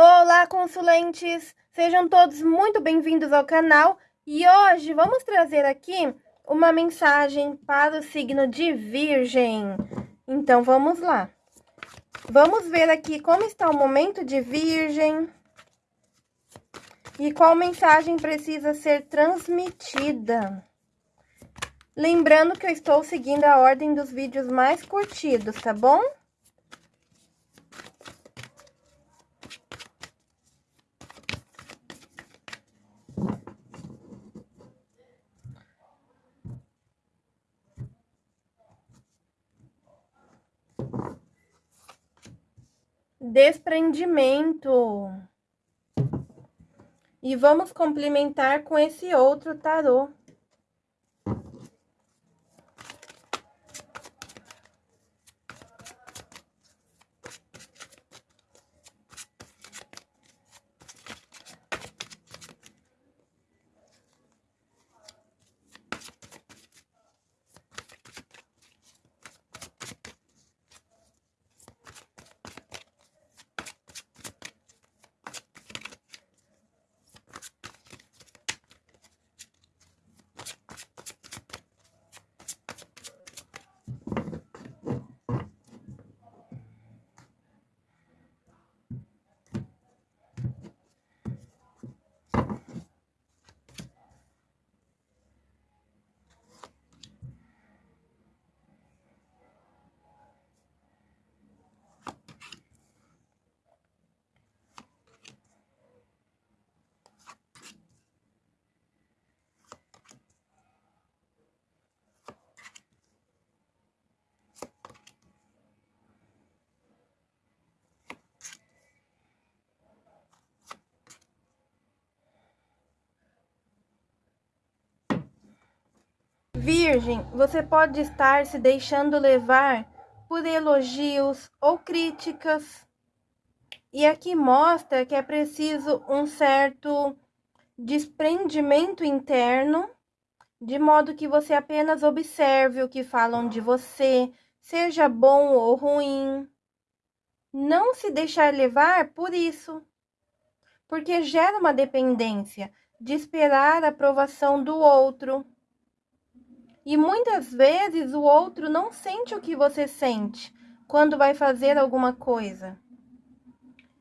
Olá, consulentes! Sejam todos muito bem-vindos ao canal e hoje vamos trazer aqui uma mensagem para o signo de Virgem. Então, vamos lá. Vamos ver aqui como está o momento de Virgem e qual mensagem precisa ser transmitida. Lembrando que eu estou seguindo a ordem dos vídeos mais curtidos, tá bom? Desprendimento. E vamos complementar com esse outro tarô. Virgem, você pode estar se deixando levar por elogios ou críticas. E aqui mostra que é preciso um certo desprendimento interno, de modo que você apenas observe o que falam de você, seja bom ou ruim. Não se deixar levar por isso, porque gera uma dependência de esperar a aprovação do outro e muitas vezes o outro não sente o que você sente quando vai fazer alguma coisa.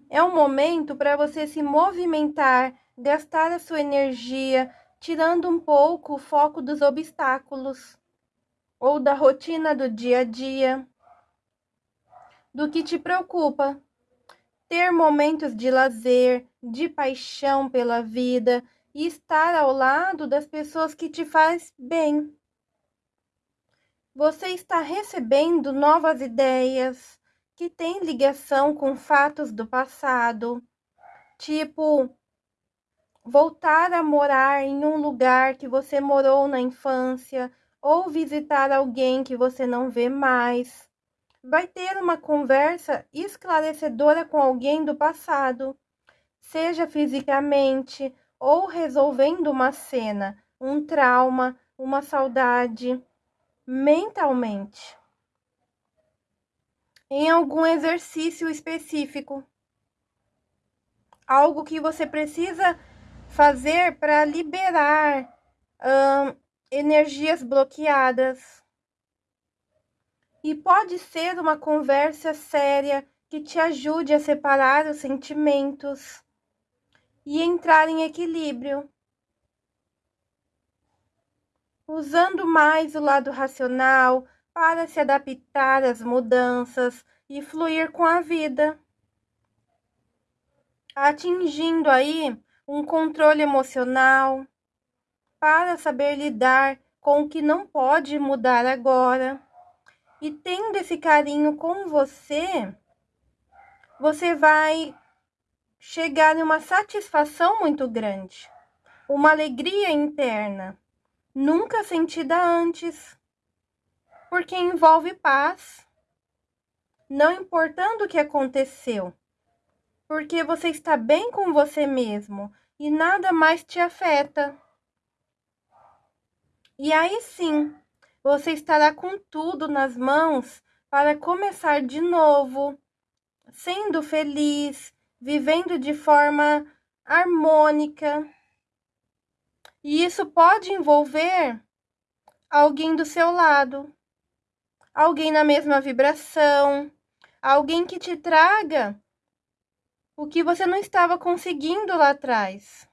É um momento para você se movimentar, gastar a sua energia, tirando um pouco o foco dos obstáculos ou da rotina do dia a dia, do que te preocupa. Ter momentos de lazer, de paixão pela vida e estar ao lado das pessoas que te faz bem. Você está recebendo novas ideias que têm ligação com fatos do passado, tipo voltar a morar em um lugar que você morou na infância ou visitar alguém que você não vê mais. Vai ter uma conversa esclarecedora com alguém do passado, seja fisicamente ou resolvendo uma cena, um trauma, uma saudade mentalmente em algum exercício específico. Algo que você precisa fazer para liberar hum, energias bloqueadas. E pode ser uma conversa séria que te ajude a separar os sentimentos e entrar em equilíbrio usando mais o lado racional para se adaptar às mudanças e fluir com a vida, atingindo aí um controle emocional para saber lidar com o que não pode mudar agora. E tendo esse carinho com você, você vai chegar em uma satisfação muito grande, uma alegria interna nunca sentida antes, porque envolve paz, não importando o que aconteceu, porque você está bem com você mesmo e nada mais te afeta. E aí sim, você estará com tudo nas mãos para começar de novo, sendo feliz, vivendo de forma harmônica. E isso pode envolver alguém do seu lado, alguém na mesma vibração, alguém que te traga o que você não estava conseguindo lá atrás.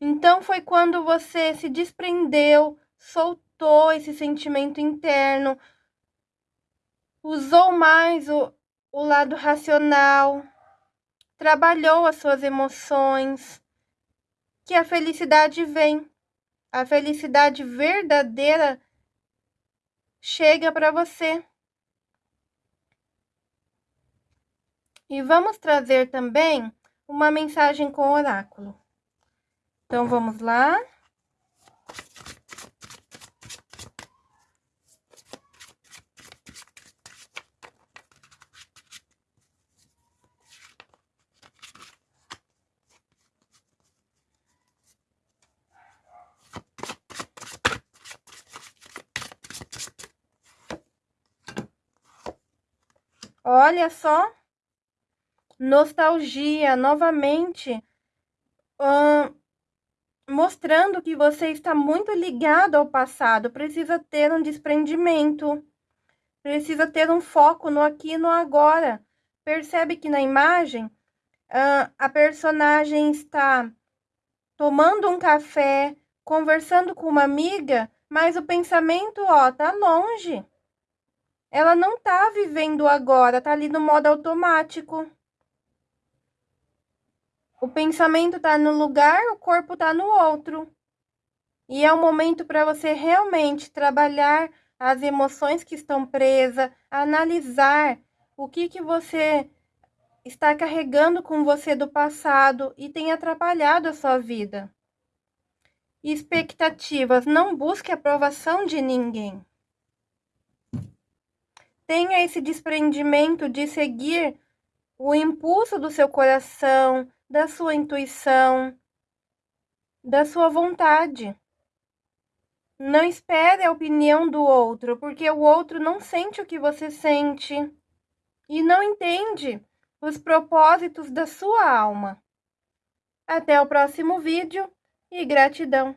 Então foi quando você se desprendeu, soltou esse sentimento interno, usou mais o, o lado racional, trabalhou as suas emoções, que a felicidade vem. A felicidade verdadeira chega para você. E vamos trazer também uma mensagem com oráculo. Então vamos lá. Olha só, nostalgia novamente, hum, mostrando que você está muito ligado ao passado, precisa ter um desprendimento, precisa ter um foco no aqui e no agora. Percebe que na imagem hum, a personagem está tomando um café, conversando com uma amiga, mas o pensamento, ó, tá longe ela não tá vivendo agora, tá ali no modo automático. O pensamento tá no lugar, o corpo tá no outro. E é o momento para você realmente trabalhar as emoções que estão presas, analisar o que que você está carregando com você do passado e tem atrapalhado a sua vida. Expectativas, não busque aprovação de ninguém tenha esse desprendimento de seguir o impulso do seu coração, da sua intuição, da sua vontade. Não espere a opinião do outro, porque o outro não sente o que você sente e não entende os propósitos da sua alma. Até o próximo vídeo e gratidão!